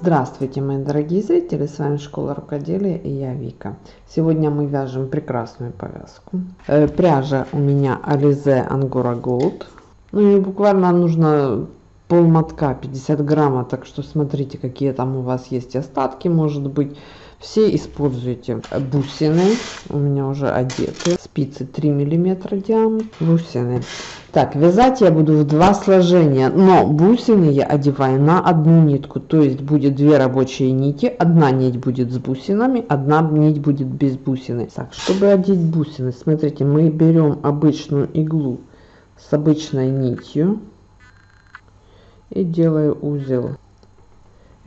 Здравствуйте, мои дорогие зрители, с вами Школа Рукоделия и я Вика. Сегодня мы вяжем прекрасную повязку. Э, пряжа у меня Alize Angora Gold. Ну и буквально нужно пол мотка 50 грамма, так что смотрите, какие там у вас есть остатки, может быть. Все используйте бусины, у меня уже одеты, спицы 3 миллиметра диаметр, бусины. Так, вязать я буду в два сложения, но бусины я одеваю на одну нитку, то есть будет две рабочие нити, одна нить будет с бусинами, одна нить будет без бусины. Так, чтобы одеть бусины, смотрите, мы берем обычную иглу с обычной нитью и делаю узел.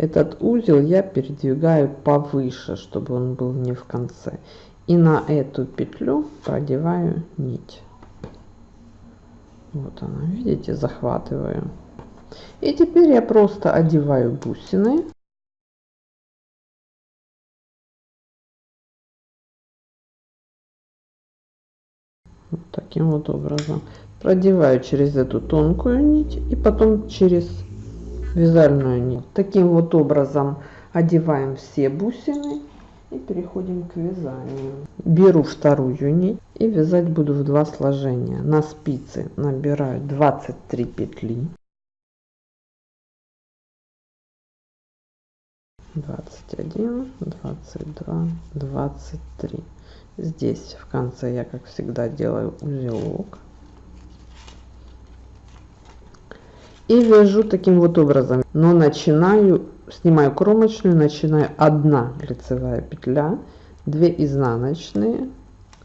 Этот узел я передвигаю повыше, чтобы он был не в конце. И на эту петлю продеваю нить. Вот она, видите, захватываю. И теперь я просто одеваю бусины. Вот таким вот образом. Продеваю через эту тонкую нить и потом через вязальную нить. Таким вот образом одеваем все бусины и переходим к вязанию. Беру вторую нить и вязать буду в два сложения. На спице набираю 23 петли. 21, 22, 23. Здесь в конце я, как всегда, делаю узелок. И вяжу таким вот образом. Но начинаю снимаю кромочную, начинаю одна лицевая петля, 2 изнаночные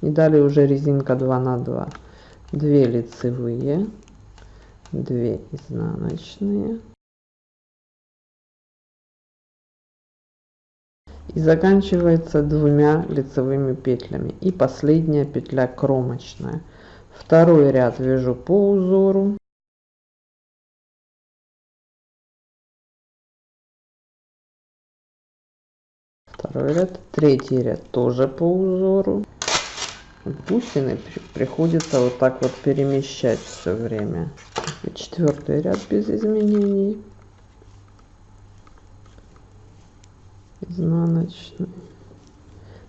и далее уже резинка 2 на 2, 2 лицевые, 2 изнаночные. И заканчивается двумя лицевыми петлями. И последняя петля кромочная. Второй ряд вяжу по узору второй ряд. Третий ряд тоже по узору. Бусины приходится вот так вот перемещать все время. И четвертый ряд без изменений. Изнаночный.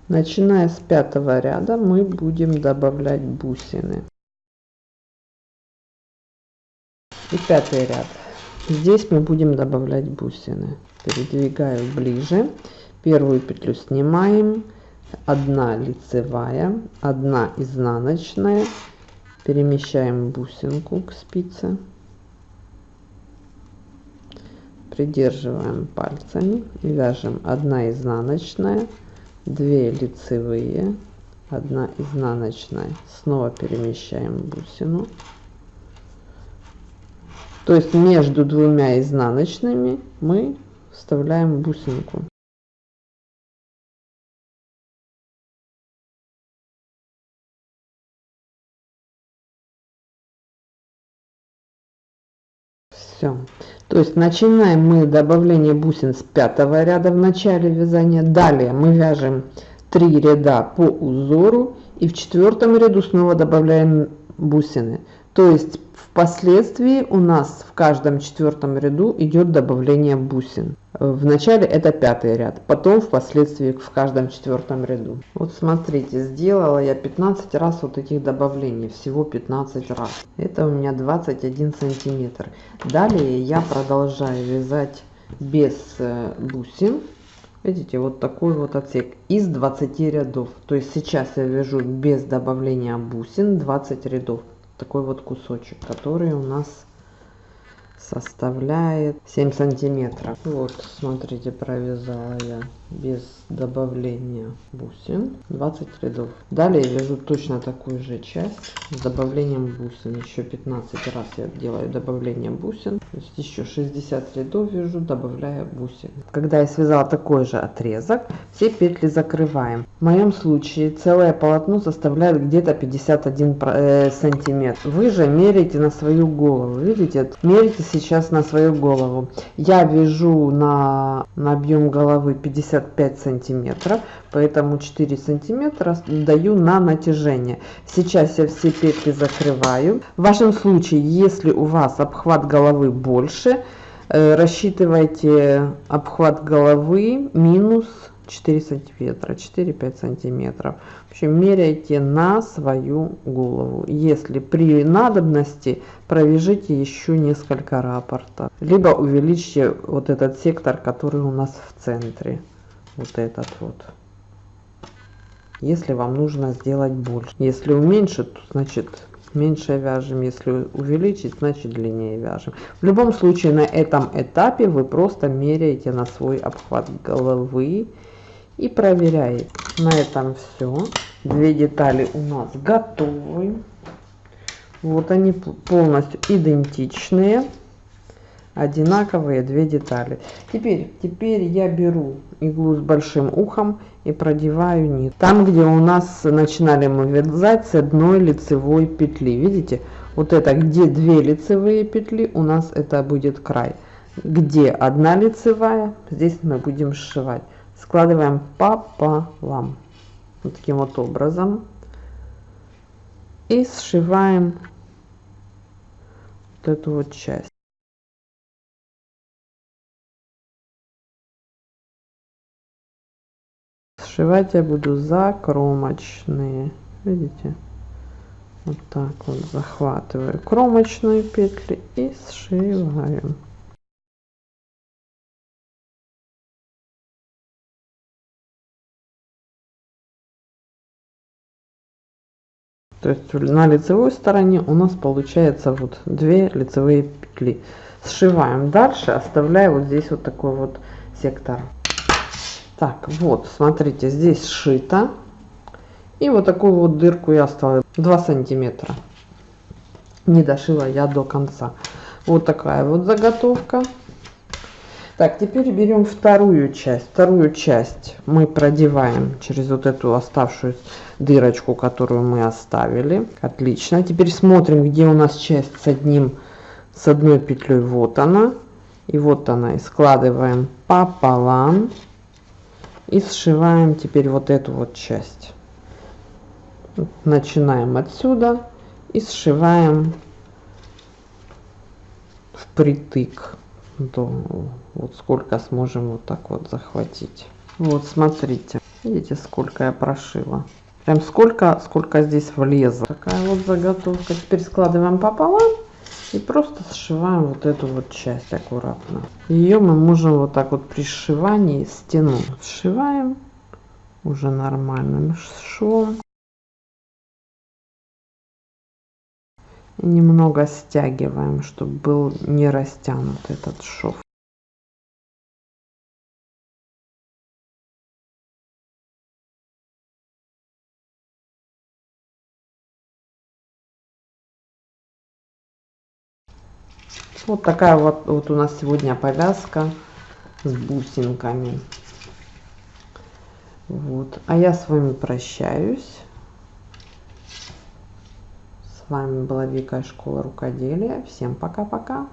Начиная с пятого ряда мы будем добавлять бусины. И пятый ряд. Здесь мы будем добавлять бусины. Передвигаю ближе первую петлю снимаем. 1 лицевая 1 изнаночная. Перемещаем бусинку к спице. Придерживаем пальцами и вяжем. 1 изнаночная 2 лицевые 1 изнаночная. Снова перемещаем бусину. То есть между двумя изнаночными мы вставляем бусинку все то есть начинаем мы добавление бусин с пятого ряда в начале вязания далее мы вяжем 3 ряда по узору и в четвертом ряду снова добавляем бусины. То есть Впоследствии у нас в каждом четвертом ряду идет добавление бусин. В начале это пятый ряд, потом впоследствии в каждом четвертом ряду. Вот смотрите, сделала я 15 раз вот этих добавлений, всего 15 раз. Это у меня 21 сантиметр. Далее я продолжаю вязать без э, бусин. Видите, вот такой вот отсек из 20 рядов. То есть сейчас я вяжу без добавления бусин 20 рядов такой вот кусочек, который у нас составляет 7 сантиметров. Вот, смотрите, провязала я без добавления бусин 20 рядов. Далее вяжу точно такую же часть с добавлением бусин. Еще 15 раз я делаю добавление бусин. То есть еще 60 рядов вяжу, добавляя бусин. Когда я связала такой же отрезок, все петли закрываем. В моем случае целое полотно составляет где-то 51 э, сантиметр. Вы же меряете на свою голову. Видите, мерите сейчас на свою голову. Я вяжу на, на объем головы 55 сантиметров, поэтому 4 сантиметра даю на натяжение. Сейчас я все петли закрываю. В вашем случае, если у вас обхват головы больше, Э, рассчитывайте обхват головы минус 4 сантиметра 4-5 сантиметров. В общем меряйте на свою голову. Если при надобности провяжите еще несколько рапортов. Либо увеличьте вот этот сектор который у нас в центре. Вот этот вот. Если вам нужно сделать больше. Если уменьшить то значит меньше вяжем. Если увеличить значит длиннее вяжем. В любом случае на этом этапе вы просто меряете на свой обхват головы и проверяете на этом все две детали у нас готовы. Вот они полностью идентичные одинаковые две детали. Теперь теперь я беру иглу с большим ухом и продеваю нить там где у нас начинали мы вязать с одной лицевой петли. Видите? Вот это где две лицевые петли у нас это будет край. Где одна лицевая здесь мы будем сшивать складываем пополам вот таким вот образом и сшиваем вот эту вот часть. Сшивать я буду за кромочные видите? Вот так вот захватываю кромочные петли и сшиваем то есть на лицевой стороне у нас получается вот две лицевые петли. Сшиваем дальше оставляю вот здесь вот такой вот сектор. Так вот смотрите здесь сшито. И вот такую вот дырку я оставила 2 сантиметра. Не дошила я до конца. Вот такая вот заготовка так теперь берем вторую часть. Вторую часть мы продеваем через вот эту оставшуюся дырочку которую мы оставили. Отлично. Теперь смотрим где у нас часть с одним с одной петлей. Вот она. И вот она. И складываем пополам. И сшиваем теперь вот эту вот часть. Начинаем отсюда и сшиваем впритык до вот сколько сможем вот так вот захватить. Вот смотрите. Видите сколько я прошила. Прям сколько сколько здесь влезло. Такая вот заготовка. Теперь складываем пополам и просто сшиваем вот эту вот часть аккуратно. Ее мы можем вот так вот при сшивании стяну сшиваем. Уже нормальным швом немного стягиваем чтобы был не растянут этот шов Вот такая вот, вот у нас сегодня повязка с бусинками. Вот. А я с вами прощаюсь. С вами была Вика Школа Рукоделия. Всем пока-пока.